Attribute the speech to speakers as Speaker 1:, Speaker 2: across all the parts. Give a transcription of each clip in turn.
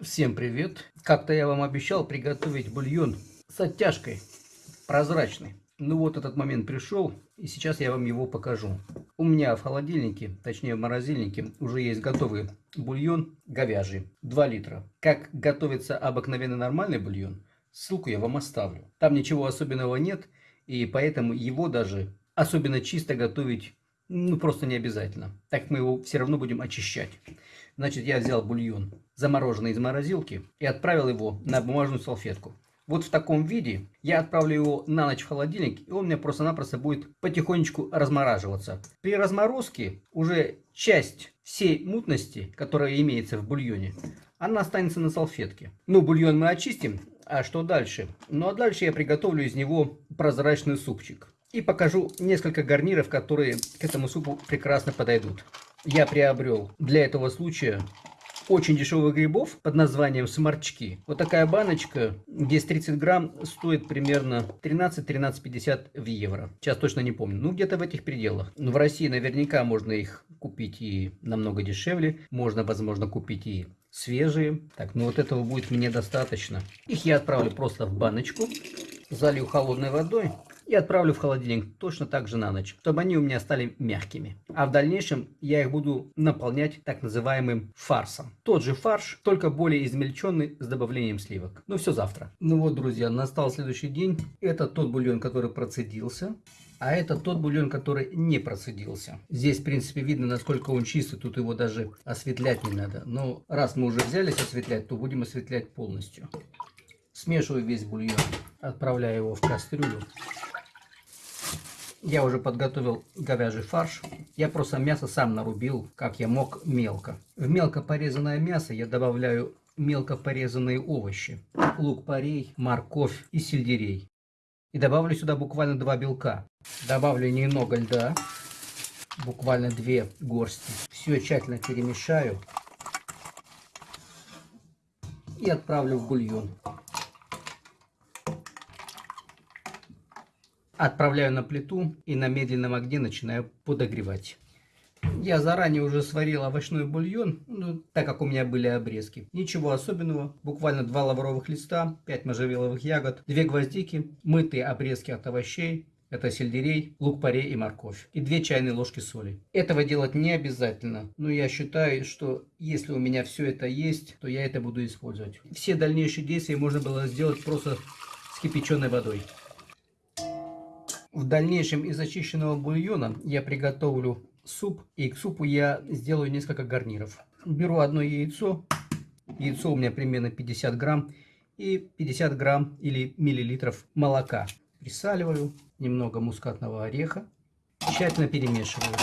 Speaker 1: Всем привет! Как-то я вам обещал приготовить бульон с оттяжкой, прозрачный. Ну вот этот момент пришел, и сейчас я вам его покажу. У меня в холодильнике, точнее в морозильнике, уже есть готовый бульон говяжий, 2 литра. Как готовится обыкновенный нормальный бульон, ссылку я вам оставлю. Там ничего особенного нет, и поэтому его даже особенно чисто готовить ну просто не обязательно. Так мы его все равно будем очищать. Значит, я взял бульон, замороженный из морозилки, и отправил его на бумажную салфетку. Вот в таком виде я отправлю его на ночь в холодильник, и он у меня просто-напросто будет потихонечку размораживаться. При разморозке уже часть всей мутности, которая имеется в бульоне, она останется на салфетке. Ну, бульон мы очистим, а что дальше? Ну, а дальше я приготовлю из него прозрачный супчик. И покажу несколько гарниров, которые к этому супу прекрасно подойдут я приобрел для этого случая очень дешевых грибов под названием сморчки. Вот такая баночка, где 30 грамм, стоит примерно 13-13,50 в евро. Сейчас точно не помню. Ну, где-то в этих пределах. Но в России наверняка можно их купить и намного дешевле. Можно, возможно, купить и свежие. Так, ну вот этого будет мне достаточно. Их я отправлю просто в баночку. Залью холодной водой и отправлю в холодильник точно так же на ночь, чтобы они у меня стали мягкими. А в дальнейшем я их буду наполнять так называемым фарсом. Тот же фарш, только более измельченный с добавлением сливок. Ну все завтра. Ну вот, друзья, настал следующий день. Это тот бульон, который процедился. А это тот бульон, который не процедился. Здесь, в принципе, видно, насколько он чистый. Тут его даже осветлять не надо. Но раз мы уже взялись осветлять, то будем осветлять полностью. Смешиваю весь бульон. Отправляю его в кастрюлю. Я уже подготовил говяжий фарш. Я просто мясо сам нарубил, как я мог, мелко. В мелко порезанное мясо я добавляю мелко порезанные овощи. Лук-порей, морковь и сельдерей. И добавлю сюда буквально два белка. Добавлю немного льда. Буквально две горсти. Все тщательно перемешаю. И отправлю в бульон. Отправляю на плиту и на медленном огне начинаю подогревать. Я заранее уже сварил овощной бульон, ну, так как у меня были обрезки. Ничего особенного, буквально два лавровых листа, 5 можжевеловых ягод, 2 гвоздики, мытые обрезки от овощей, это сельдерей, лук-порей и морковь. И 2 чайные ложки соли. Этого делать не обязательно, но я считаю, что если у меня все это есть, то я это буду использовать. Все дальнейшие действия можно было сделать просто с кипяченой водой. В дальнейшем из очищенного бульона я приготовлю суп. И к супу я сделаю несколько гарниров. Беру одно яйцо. Яйцо у меня примерно 50 грамм. И 50 грамм или миллилитров молока. Присаливаю. Немного мускатного ореха. Тщательно перемешиваю.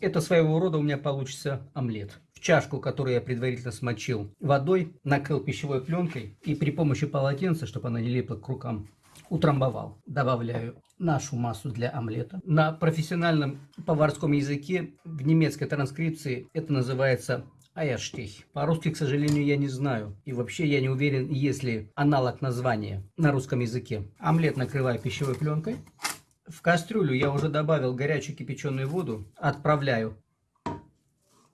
Speaker 1: Это своего рода у меня получится омлет. В чашку, которую я предварительно смочил водой, накрыл пищевой пленкой и при помощи полотенца, чтобы она не липла к рукам, утрамбовал. Добавляю нашу массу для омлета. На профессиональном поварском языке в немецкой транскрипции это называется Айерштих. По-русски, к сожалению, я не знаю. И вообще я не уверен, есть ли аналог названия на русском языке. Омлет накрываю пищевой пленкой. В кастрюлю я уже добавил горячую кипяченую воду. Отправляю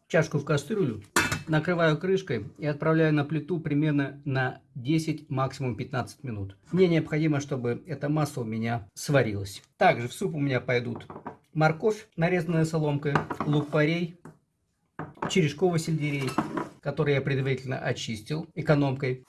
Speaker 1: чашку в кастрюлю накрываю крышкой и отправляю на плиту примерно на 10, максимум 15 минут. Мне необходимо, чтобы эта масса у меня сварилась. Также в суп у меня пойдут морковь, нарезанная соломкой, лук-порей, черешковый сельдерей, который я предварительно очистил экономкой,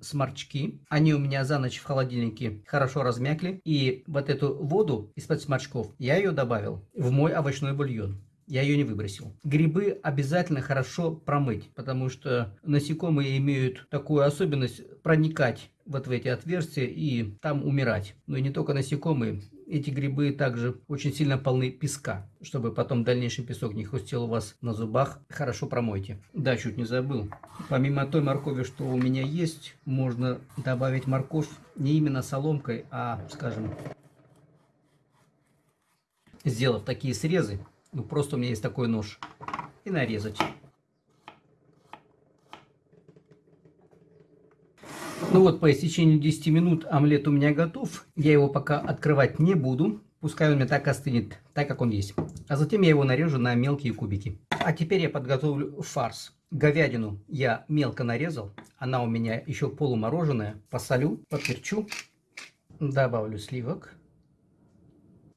Speaker 1: сморчки. Они у меня за ночь в холодильнике хорошо размякли. И вот эту воду из-под сморчков я ее добавил в мой овощной бульон я ее не выбросил. Грибы обязательно хорошо промыть, потому что насекомые имеют такую особенность проникать вот в эти отверстия и там умирать. Но и не только насекомые, эти грибы также очень сильно полны песка, чтобы потом дальнейший песок не хрустел у вас на зубах. Хорошо промойте. Да, чуть не забыл. Помимо той моркови, что у меня есть, можно добавить морковь не именно соломкой, а, скажем, сделав такие срезы, ну, просто у меня есть такой нож. И нарезать. Ну вот, по истечению 10 минут омлет у меня готов. Я его пока открывать не буду. Пускай он у меня так остынет, так как он есть. А затем я его нарежу на мелкие кубики. А теперь я подготовлю фарс. Говядину я мелко нарезал. Она у меня еще полумороженая. Посолю, поперчу. Добавлю сливок.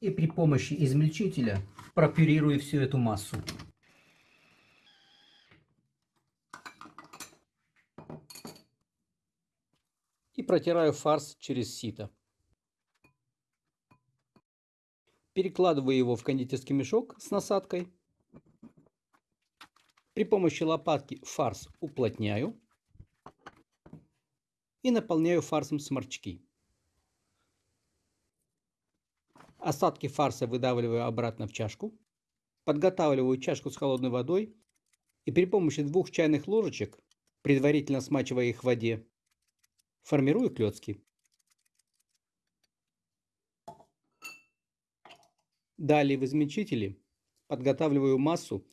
Speaker 1: И при помощи измельчителя пропюрирую всю эту массу. И протираю фарс через сито. Перекладываю его в кондитерский мешок с насадкой. При помощи лопатки фарс уплотняю и наполняю фарсом сморчки. Остатки фарса выдавливаю обратно в чашку. Подготавливаю чашку с холодной водой и при помощи двух чайных ложечек, предварительно смачивая их в воде, формирую клетки. Далее в измельчителе подготавливаю массу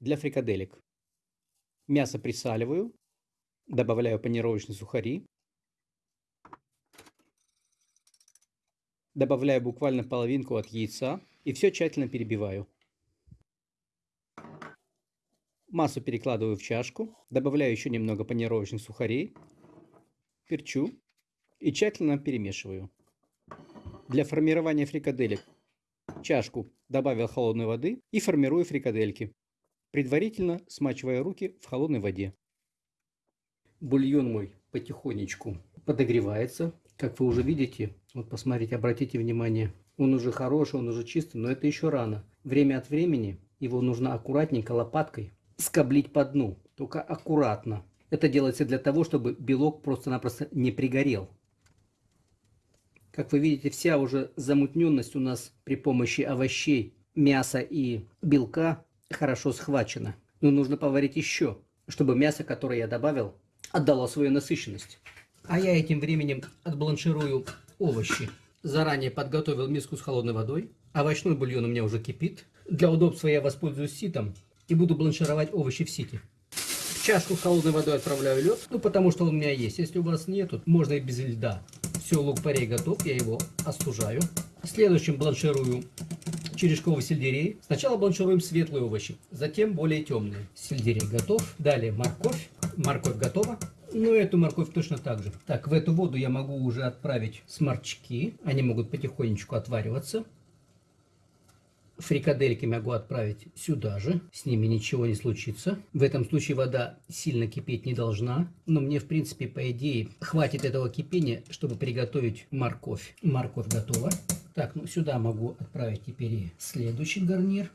Speaker 1: для фрикаделек. Мясо присаливаю, добавляю панировочные сухари, добавляю буквально половинку от яйца и все тщательно перебиваю. Массу перекладываю в чашку, добавляю еще немного панировочных сухарей, перчу и тщательно перемешиваю. Для формирования фрикаделек чашку добавил холодной воды и формирую фрикадельки, предварительно смачивая руки в холодной воде. Бульон мой потихонечку подогревается. Как вы уже видите, вот посмотрите, обратите внимание, он уже хороший, он уже чистый, но это еще рано. Время от времени его нужно аккуратненько лопаткой скоблить по дну, только аккуратно. Это делается для того, чтобы белок просто-напросто не пригорел. Как вы видите, вся уже замутненность у нас при помощи овощей, мяса и белка хорошо схвачена. Но нужно поварить еще, чтобы мясо, которое я добавил, отдало свою насыщенность. А я этим временем отбланширую овощи. Заранее подготовил миску с холодной водой. Овощной бульон у меня уже кипит. Для удобства я воспользуюсь ситом и буду бланшировать овощи в сите. В чашку с холодной водой отправляю лед, ну потому что он у меня есть. Если у вас нету, можно и без льда. Все, лук-порей готов, я его остужаю. Следующим бланширую черешковый сельдерей. Сначала бланшируем светлые овощи, затем более темные. Сельдерей готов. Далее морковь. Морковь готова. Ну, эту морковь точно так же. Так, в эту воду я могу уже отправить сморчки. Они могут потихонечку отвариваться. Фрикадельки могу отправить сюда же, с ними ничего не случится. В этом случае вода сильно кипеть не должна, но мне в принципе по идее хватит этого кипения, чтобы приготовить морковь. Морковь готова. Так, ну сюда могу отправить теперь и следующий гарнир.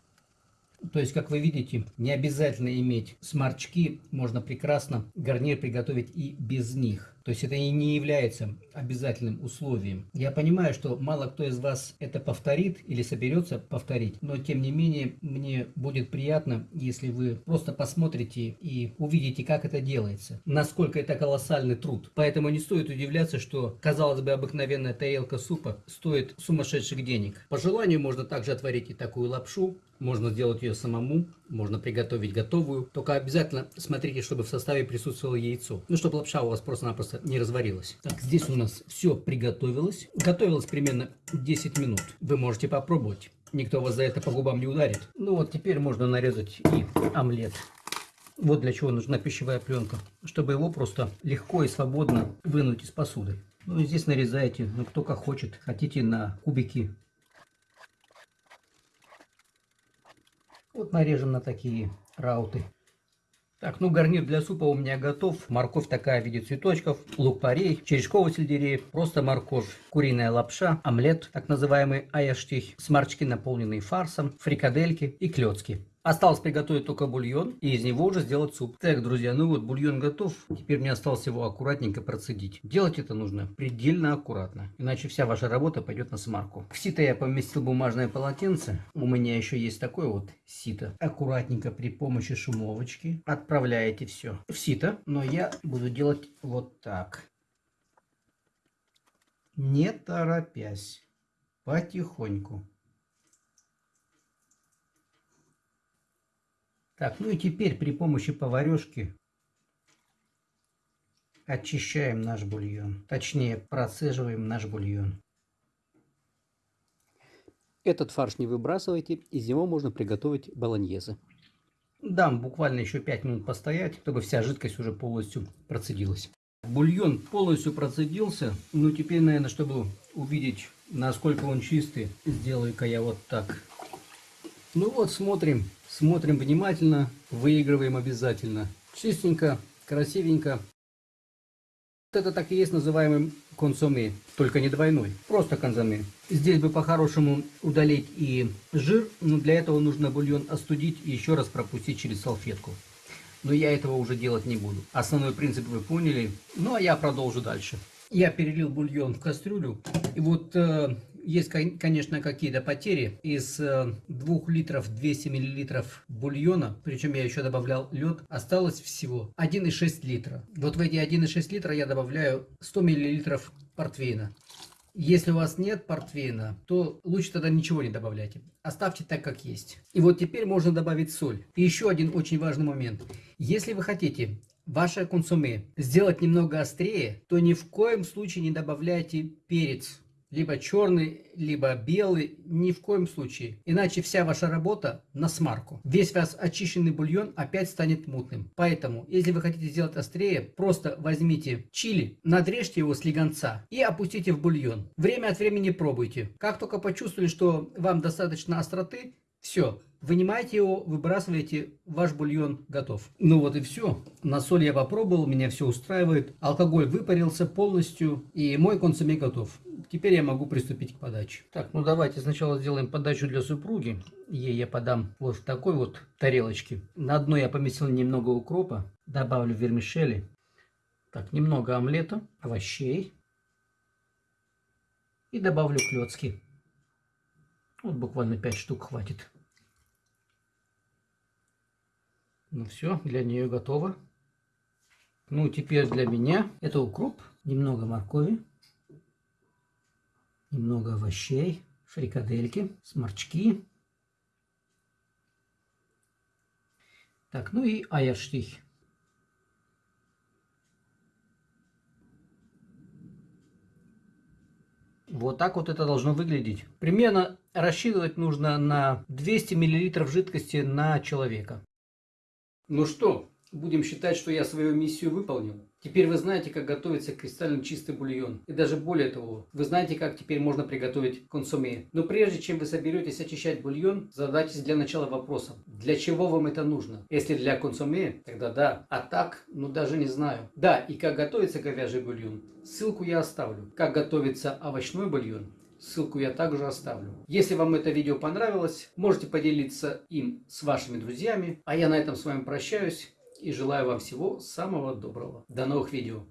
Speaker 1: То есть, как вы видите, не обязательно иметь сморчки, можно прекрасно гарнир приготовить и без них. То есть это и не является обязательным условием. Я понимаю, что мало кто из вас это повторит или соберется повторить, но тем не менее мне будет приятно, если вы просто посмотрите и увидите, как это делается, насколько это колоссальный труд. Поэтому не стоит удивляться, что, казалось бы, обыкновенная тарелка супа стоит сумасшедших денег. По желанию можно также отварить и такую лапшу, можно сделать ее самому, можно приготовить готовую. Только обязательно смотрите, чтобы в составе присутствовало яйцо. Ну, чтобы лапша у вас просто-напросто не разварилась. Так, здесь у нас все приготовилось. Готовилось примерно 10 минут. Вы можете попробовать. Никто вас за это по губам не ударит. Ну вот теперь можно нарезать и омлет. Вот для чего нужна пищевая пленка. Чтобы его просто легко и свободно вынуть из посуды. Ну здесь нарезаете, ну кто как хочет. Хотите на кубики Вот нарежем на такие рауты. Так, ну гарнир для супа у меня готов. Морковь такая в виде цветочков, лук-порей, черешковый сельдерей, просто морковь, куриная лапша, омлет, так называемый аяштих, смарчки, наполненные фарсом, фрикадельки и клетки. Осталось приготовить только бульон и из него уже сделать суп. Так, друзья, ну вот бульон готов. Теперь мне осталось его аккуратненько процедить. Делать это нужно предельно аккуратно, иначе вся ваша работа пойдет на смарку. В сито я поместил бумажное полотенце. У меня еще есть такое вот сито. Аккуратненько при помощи шумовочки отправляете все в сито. Но я буду делать вот так. Не торопясь. Потихоньку. Так, ну и теперь при помощи поварешки очищаем наш бульон. Точнее, процеживаем наш бульон. Этот фарш не выбрасывайте, из него можно приготовить болоньезе. Дам буквально еще 5 минут постоять, чтобы вся жидкость уже полностью процедилась. Бульон полностью процедился. Ну теперь, наверное, чтобы увидеть, насколько он чистый, сделаю-ка я вот так. Ну вот, смотрим. Смотрим внимательно, выигрываем обязательно. Чистенько, красивенько. Это так и есть называемый консоме, только не двойной, просто консоме. Здесь бы по-хорошему удалить и жир, но для этого нужно бульон остудить и еще раз пропустить через салфетку но я этого уже делать не буду. Основной принцип вы поняли, ну а я продолжу дальше. Я перелил бульон в кастрюлю, и вот э, есть, конечно, какие-то потери. Из э, 2 литров 200 миллилитров бульона, причем я еще добавлял лед, осталось всего 1,6 литра. Вот в эти 1,6 литра я добавляю 100 миллилитров портвейна. Если у вас нет портвейна, то лучше тогда ничего не добавляйте. Оставьте так, как есть. И вот теперь можно добавить соль. И еще один очень важный момент. Если вы хотите ваше консуме сделать немного острее, то ни в коем случае не добавляйте перец либо черный, либо белый, ни в коем случае. Иначе вся ваша работа на смарку. Весь ваш очищенный бульон опять станет мутным. Поэтому, если вы хотите сделать острее, просто возьмите чили, надрежьте его с легонца и опустите в бульон. Время от времени пробуйте. Как только почувствовали, что вам достаточно остроты, все, вынимайте его, выбрасываете, ваш бульон готов. Ну вот и все. На соль я попробовал, меня все устраивает. Алкоголь выпарился полностью, и мой консуме готов. Теперь я могу приступить к подаче. Так, ну давайте сначала сделаем подачу для супруги. Ей я подам вот в такой вот тарелочке. На одной я поместил немного укропа, добавлю вермишели. Так, немного омлета, овощей. И добавлю клетки. Вот буквально 5 штук хватит. Ну все, для нее готово. Ну, теперь для меня это укроп, немного моркови, немного овощей, фрикадельки, сморчки. Так, ну и айерштих. Вот так вот это должно выглядеть. Примерно рассчитывать нужно на 200 мл жидкости на человека. Ну что, будем считать, что я свою миссию выполнил. Теперь вы знаете, как готовится кристально чистый бульон. И даже более того, вы знаете, как теперь можно приготовить консоме. Но прежде чем вы соберетесь очищать бульон, задайтесь для начала вопросом, для чего вам это нужно? Если для консоме, тогда да. А так, ну даже не знаю. Да, и как готовится говяжий бульон, ссылку я оставлю. Как готовится овощной бульон, Ссылку я также оставлю. Если вам это видео понравилось, можете поделиться им с вашими друзьями. А я на этом с вами прощаюсь и желаю вам всего самого доброго. До новых видео.